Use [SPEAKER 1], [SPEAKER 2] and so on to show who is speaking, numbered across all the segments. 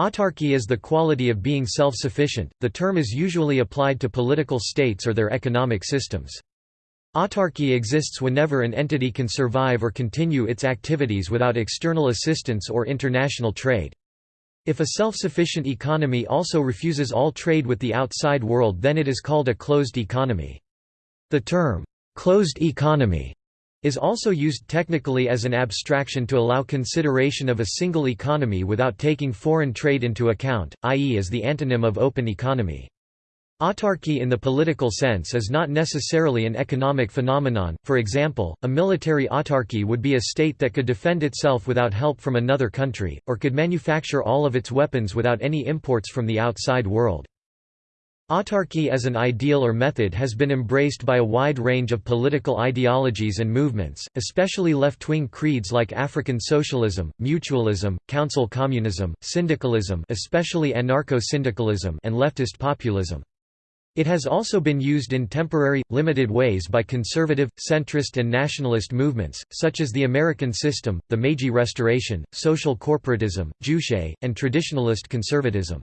[SPEAKER 1] Autarky is the quality of being self-sufficient, the term is usually applied to political states or their economic systems. Autarky exists whenever an entity can survive or continue its activities without external assistance or international trade. If a self-sufficient economy also refuses all trade with the outside world then it is called a closed economy. The term, "'closed economy' is also used technically as an abstraction to allow consideration of a single economy without taking foreign trade into account, i.e. as the antonym of open economy. Autarky in the political sense is not necessarily an economic phenomenon, for example, a military autarky would be a state that could defend itself without help from another country, or could manufacture all of its weapons without any imports from the outside world. Autarky as an ideal or method has been embraced by a wide range of political ideologies and movements, especially left-wing creeds like African socialism, mutualism, council communism, syndicalism especially anarcho-syndicalism and leftist populism. It has also been used in temporary, limited ways by conservative, centrist and nationalist movements, such as the American System, the Meiji Restoration, social corporatism, Juche, and traditionalist conservatism.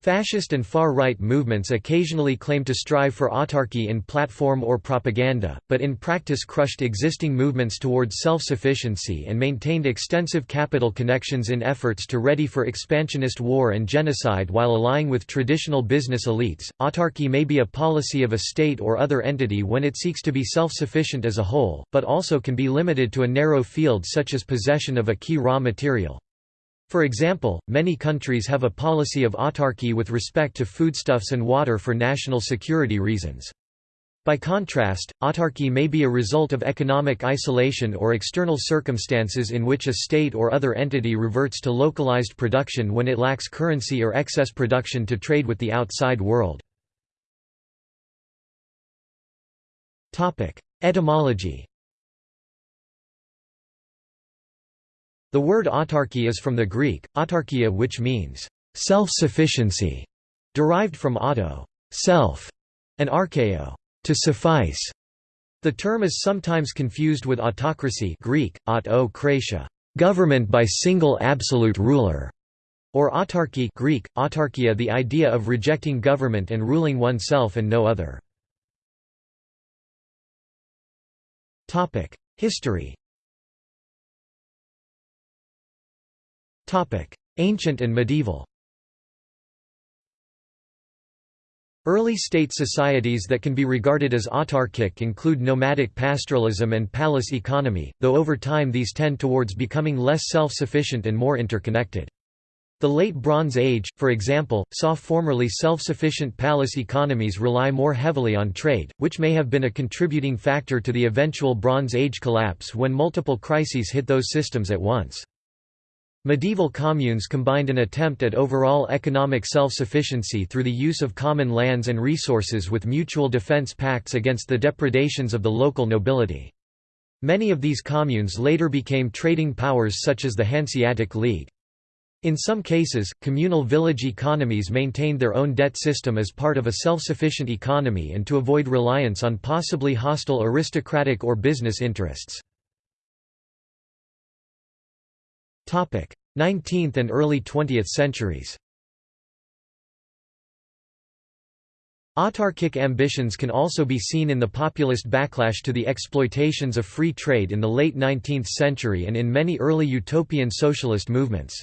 [SPEAKER 1] Fascist and far-right movements occasionally claim to strive for autarky in platform or propaganda, but in practice crushed existing movements towards self-sufficiency and maintained extensive capital connections in efforts to ready for expansionist war and genocide while allying with traditional business elites. Autarky may be a policy of a state or other entity when it seeks to be self-sufficient as a whole, but also can be limited to a narrow field such as possession of a key raw material. For example, many countries have a policy of autarky with respect to foodstuffs and water for national security reasons. By contrast, autarky may be a result of economic isolation or external circumstances in which a state or other entity reverts to localized production when it lacks currency or excess production to trade with the outside world. Etymology The word autarky is from the Greek, autarkia which means self-sufficiency, derived from auto self, and archeo to suffice. The term is sometimes confused with autocracy Greek, aut government by single absolute ruler, or autarchy Greek, autarchia the idea of rejecting government and ruling oneself and no other. History Ancient and medieval Early state societies that can be regarded as autarkic include nomadic pastoralism and palace economy, though over time these tend towards becoming less self-sufficient and more interconnected. The Late Bronze Age, for example, saw formerly self-sufficient palace economies rely more heavily on trade, which may have been a contributing factor to the eventual Bronze Age collapse when multiple crises hit those systems at once. Medieval communes combined an attempt at overall economic self-sufficiency through the use of common lands and resources with mutual defense pacts against the depredations of the local nobility. Many of these communes later became trading powers such as the Hanseatic League. In some cases, communal village economies maintained their own debt system as part of a self-sufficient economy and to avoid reliance on possibly hostile aristocratic or business interests. 19th and early 20th centuries Autarkic ambitions can also be seen in the populist backlash to the exploitations of free trade in the late 19th century and in many early utopian socialist movements.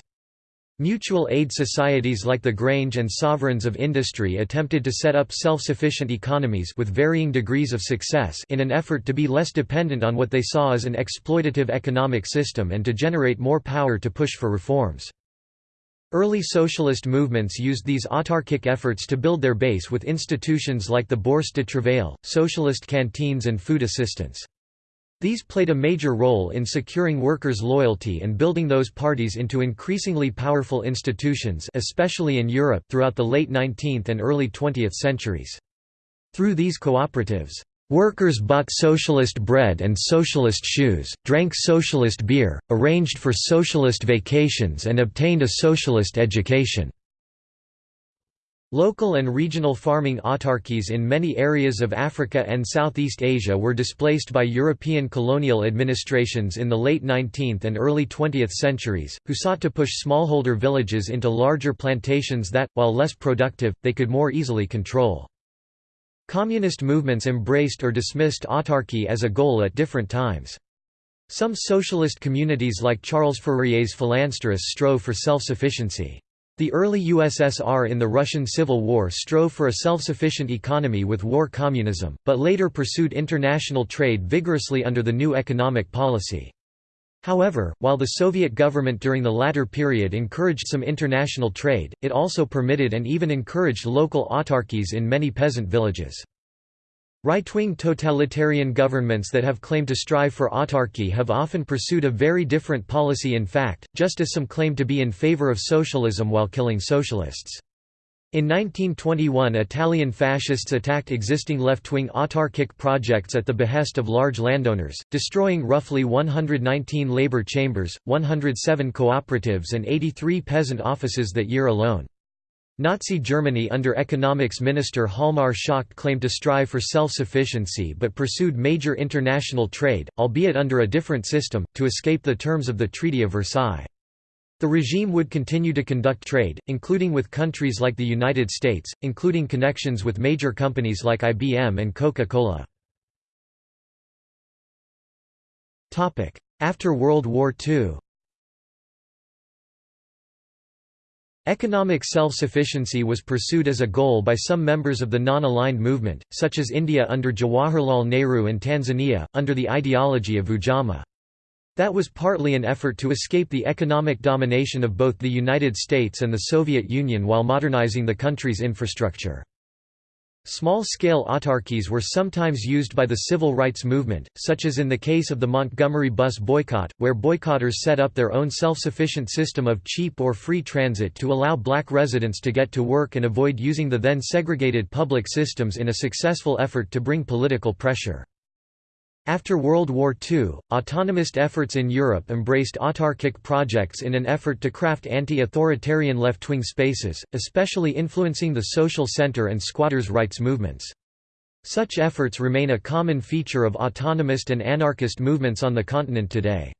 [SPEAKER 1] Mutual aid societies like the Grange and Sovereigns of Industry attempted to set up self-sufficient economies with varying degrees of success in an effort to be less dependent on what they saw as an exploitative economic system and to generate more power to push for reforms. Early socialist movements used these autarkic efforts to build their base with institutions like the Bourse de Travail, socialist canteens and food assistance. These played a major role in securing workers' loyalty and building those parties into increasingly powerful institutions especially in Europe throughout the late 19th and early 20th centuries. Through these cooperatives, Workers bought socialist bread and socialist shoes, drank socialist beer, arranged for socialist vacations and obtained a socialist education. Local and regional farming autarkies in many areas of Africa and Southeast Asia were displaced by European colonial administrations in the late 19th and early 20th centuries, who sought to push smallholder villages into larger plantations that, while less productive, they could more easily control. Communist movements embraced or dismissed autarky as a goal at different times. Some socialist communities like Charles Fourier's Phalansters strove for self-sufficiency. The early USSR in the Russian Civil War strove for a self-sufficient economy with war communism, but later pursued international trade vigorously under the new economic policy. However, while the Soviet government during the latter period encouraged some international trade, it also permitted and even encouraged local autarkies in many peasant villages. Right-wing totalitarian governments that have claimed to strive for autarky have often pursued a very different policy in fact, just as some claim to be in favor of socialism while killing socialists. In 1921 Italian fascists attacked existing left-wing autarkic projects at the behest of large landowners, destroying roughly 119 labor chambers, 107 cooperatives and 83 peasant offices that year alone. Nazi Germany under economics minister Hjalmar Schacht claimed to strive for self-sufficiency but pursued major international trade, albeit under a different system, to escape the terms of the Treaty of Versailles. The regime would continue to conduct trade, including with countries like the United States, including connections with major companies like IBM and Coca-Cola. After World War II Economic self-sufficiency was pursued as a goal by some members of the non-aligned movement, such as India under Jawaharlal Nehru and Tanzania, under the ideology of Ujamaa. That was partly an effort to escape the economic domination of both the United States and the Soviet Union while modernizing the country's infrastructure. Small-scale autarkies were sometimes used by the civil rights movement, such as in the case of the Montgomery bus boycott, where boycotters set up their own self-sufficient system of cheap or free transit to allow black residents to get to work and avoid using the then segregated public systems in a successful effort to bring political pressure. After World War II, autonomist efforts in Europe embraced autarkic projects in an effort to craft anti-authoritarian left-wing spaces, especially influencing the social center and squatters' rights movements. Such efforts remain a common feature of autonomist and anarchist movements on the continent today.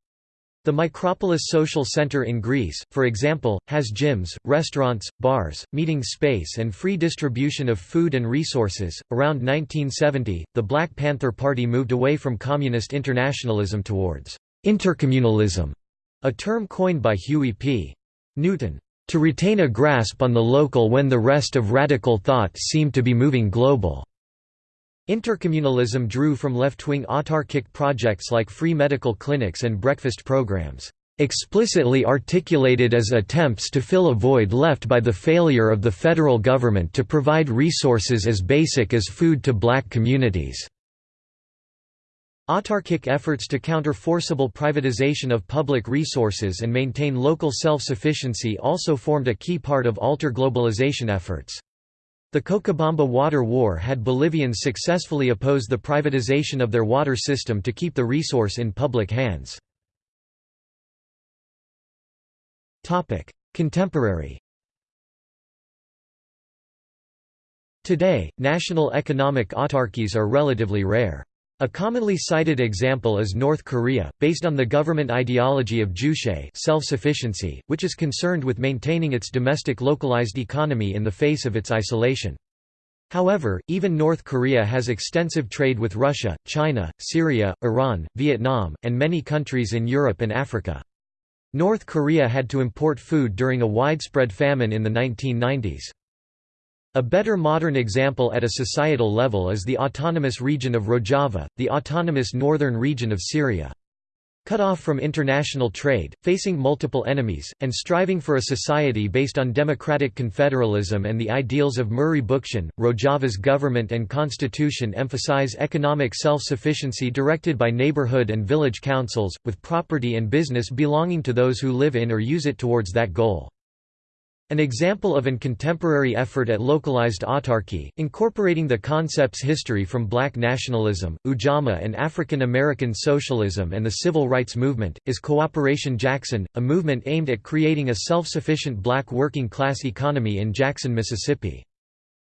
[SPEAKER 1] The Micropolis Social Center in Greece, for example, has gyms, restaurants, bars, meeting space, and free distribution of food and resources. Around 1970, the Black Panther Party moved away from communist internationalism towards intercommunalism, a term coined by Huey P. Newton, to retain a grasp on the local when the rest of radical thought seemed to be moving global. Intercommunalism drew from left-wing autarkic projects like free medical clinics and breakfast programs, explicitly articulated as attempts to fill a void left by the failure of the federal government to provide resources as basic as food to black communities. Autarkic efforts to counter forcible privatization of public resources and maintain local self-sufficiency also formed a key part of alter globalization efforts. The Cochabamba Water War had Bolivians successfully oppose the privatization of their water system to keep the resource in public hands. Contemporary Today, national economic autarkies are relatively rare. A commonly cited example is North Korea, based on the government ideology of Juche self-sufficiency, which is concerned with maintaining its domestic localized economy in the face of its isolation. However, even North Korea has extensive trade with Russia, China, Syria, Iran, Vietnam, and many countries in Europe and Africa. North Korea had to import food during a widespread famine in the 1990s. A better modern example at a societal level is the autonomous region of Rojava, the autonomous northern region of Syria. Cut off from international trade, facing multiple enemies, and striving for a society based on democratic confederalism and the ideals of Murray Bookchin, Rojava's government and constitution emphasize economic self-sufficiency directed by neighborhood and village councils, with property and business belonging to those who live in or use it towards that goal. An example of an contemporary effort at localized autarky, incorporating the concept's history from black nationalism, Ujamaa and African American socialism and the civil rights movement, is Cooperation Jackson, a movement aimed at creating a self-sufficient black working-class economy in Jackson, Mississippi.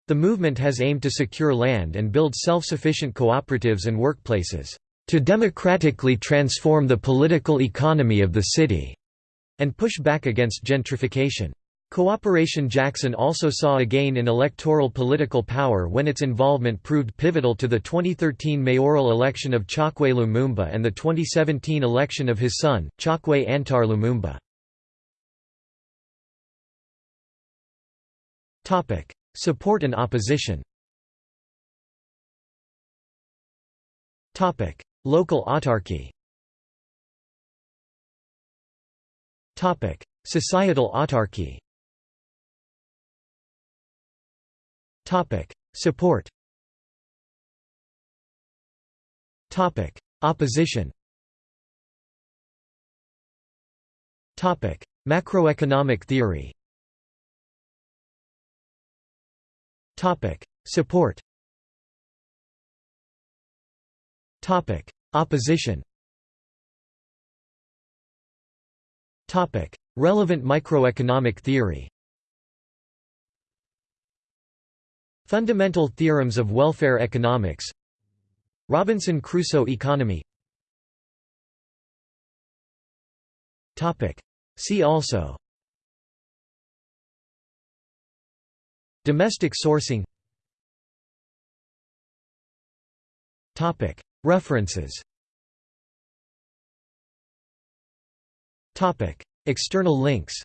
[SPEAKER 1] The movement has aimed to secure land and build self-sufficient cooperatives and workplaces, "...to democratically transform the political economy of the city," and push back against gentrification. Cooperation Jackson also saw a gain in electoral political power when its involvement proved pivotal to the 2013 mayoral election of Chokwe Lumumba and the 2017 election of his son, Chokwe Antar Lumumba. Support and opposition Local autarky Societal autarky Topic: Support. Topic: Opposition. Topic: Macroeconomic theory. Topic: Support. Topic: Opposition. Topic: Relevant microeconomic theory. Fundamental theorems of welfare economics. Robinson Crusoe economy. See also. Domestic sourcing. References. External links